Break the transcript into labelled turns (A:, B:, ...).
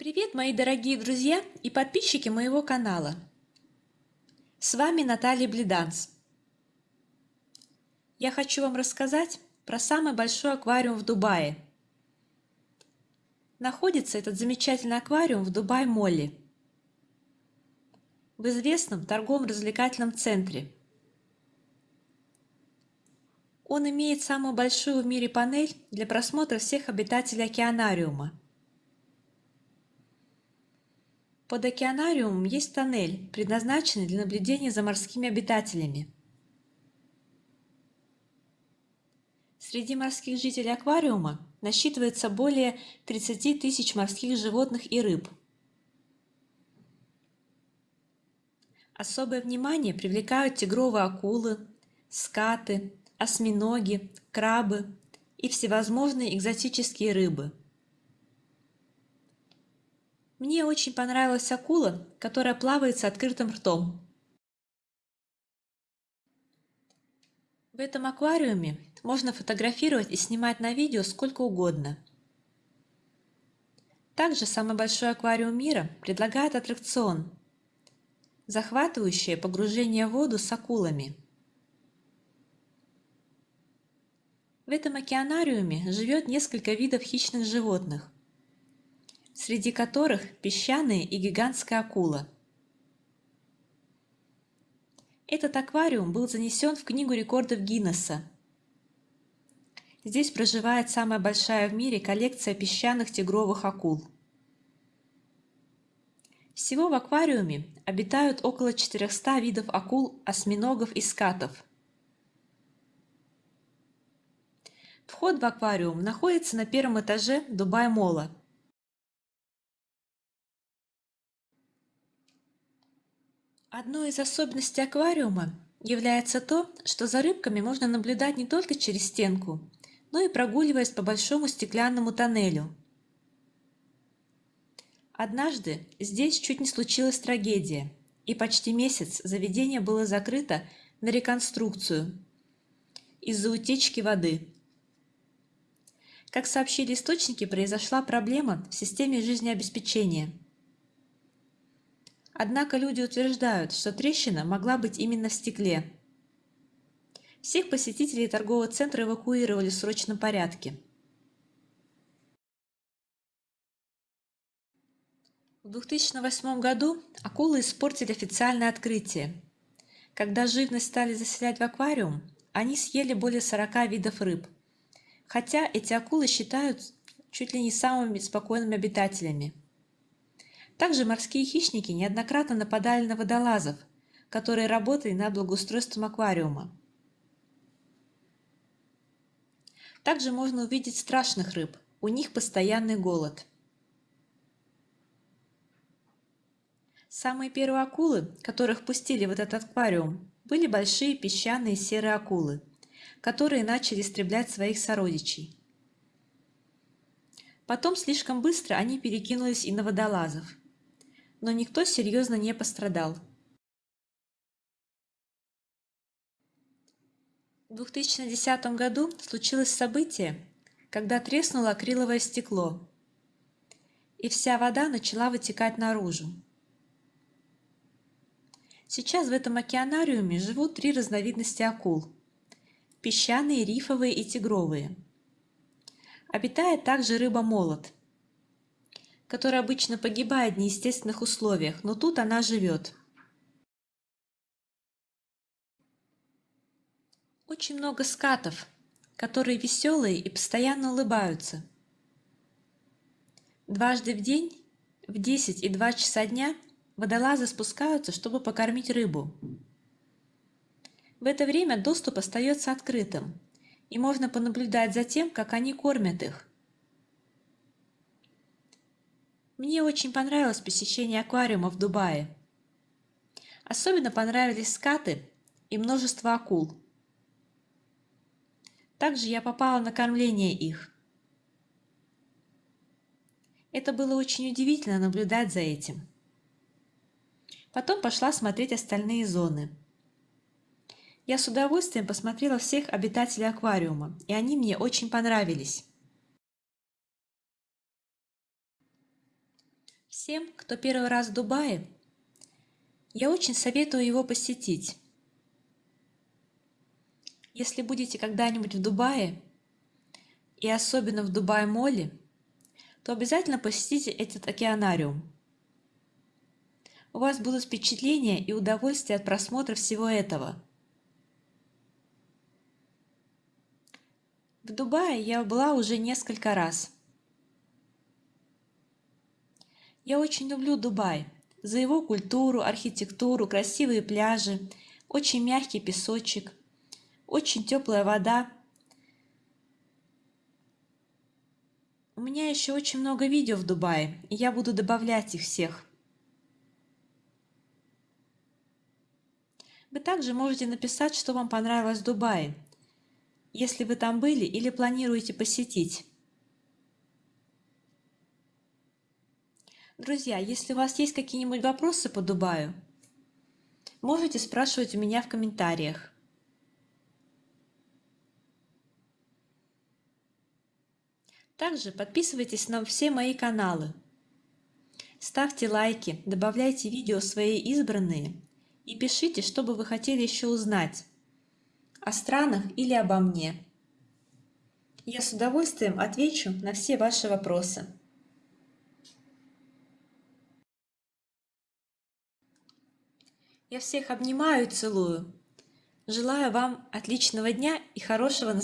A: Привет, мои дорогие друзья и подписчики моего канала! С вами Наталья Блиданс. Я хочу вам рассказать про самый большой аквариум в Дубае. Находится этот замечательный аквариум в Дубай-Молле, в известном торговом-развлекательном центре. Он имеет самую большую в мире панель для просмотра всех обитателей океанариума – Под океанариумом есть тоннель, предназначенный для наблюдения за морскими обитателями. Среди морских жителей аквариума насчитывается более 30 тысяч морских животных и рыб. Особое внимание привлекают тигровые акулы, скаты, осьминоги, крабы и всевозможные экзотические рыбы – мне очень понравилась акула, которая плавает с открытым ртом. В этом аквариуме можно фотографировать и снимать на видео сколько угодно. Также самый большой аквариум мира предлагает аттракцион – захватывающее погружение в воду с акулами. В этом океанариуме живет несколько видов хищных животных – среди которых песчаные и гигантская акула. Этот аквариум был занесен в Книгу рекордов Гиннесса. Здесь проживает самая большая в мире коллекция песчаных тигровых акул. Всего в аквариуме обитают около 400 видов акул, осьминогов и скатов. Вход в аквариум находится на первом этаже Дубай-Мола – Одной из особенностей аквариума является то, что за рыбками можно наблюдать не только через стенку, но и прогуливаясь по большому стеклянному тоннелю. Однажды здесь чуть не случилась трагедия, и почти месяц заведение было закрыто на реконструкцию из-за утечки воды. Как сообщили источники, произошла проблема в системе жизнеобеспечения – Однако люди утверждают, что трещина могла быть именно в стекле. Всех посетителей торгового центра эвакуировали в срочном порядке. В 2008 году акулы испортили официальное открытие. Когда живность стали заселять в аквариум, они съели более 40 видов рыб. Хотя эти акулы считают чуть ли не самыми спокойными обитателями. Также морские хищники неоднократно нападали на водолазов, которые работали над благоустройством аквариума. Также можно увидеть страшных рыб, у них постоянный голод. Самые первые акулы, которых пустили в этот аквариум, были большие песчаные серые акулы, которые начали истреблять своих сородичей. Потом слишком быстро они перекинулись и на водолазов – но никто серьезно не пострадал. В 2010 году случилось событие, когда треснуло акриловое стекло, и вся вода начала вытекать наружу. Сейчас в этом океанариуме живут три разновидности акул – песчаные, рифовые и тигровые. Обитает также рыба-молот – которая обычно погибает в неестественных условиях, но тут она живет. Очень много скатов, которые веселые и постоянно улыбаются. Дважды в день, в 10 и 2 часа дня, водолазы спускаются, чтобы покормить рыбу. В это время доступ остается открытым, и можно понаблюдать за тем, как они кормят их. Мне очень понравилось посещение аквариума в Дубае. Особенно понравились скаты и множество акул. Также я попала на кормление их. Это было очень удивительно наблюдать за этим. Потом пошла смотреть остальные зоны. Я с удовольствием посмотрела всех обитателей аквариума, и они мне очень понравились. Тем, кто первый раз в Дубае, я очень советую его посетить. Если будете когда-нибудь в Дубае, и особенно в Дубай-моле, то обязательно посетите этот океанариум. У вас будут впечатления и удовольствие от просмотра всего этого. В Дубае я была уже несколько раз. Я очень люблю Дубай за его культуру, архитектуру, красивые пляжи, очень мягкий песочек, очень теплая вода. У меня еще очень много видео в Дубае, и я буду добавлять их всех. Вы также можете написать, что вам понравилось в Дубае, если вы там были или планируете посетить. Друзья, если у вас есть какие-нибудь вопросы по Дубаю, можете спрашивать у меня в комментариях. Также подписывайтесь на все мои каналы. Ставьте лайки, добавляйте видео свои избранные и пишите, что бы вы хотели еще узнать о странах или обо мне. Я с удовольствием отвечу на все ваши вопросы. Я всех обнимаю и целую. Желаю вам отличного дня и хорошего настроения.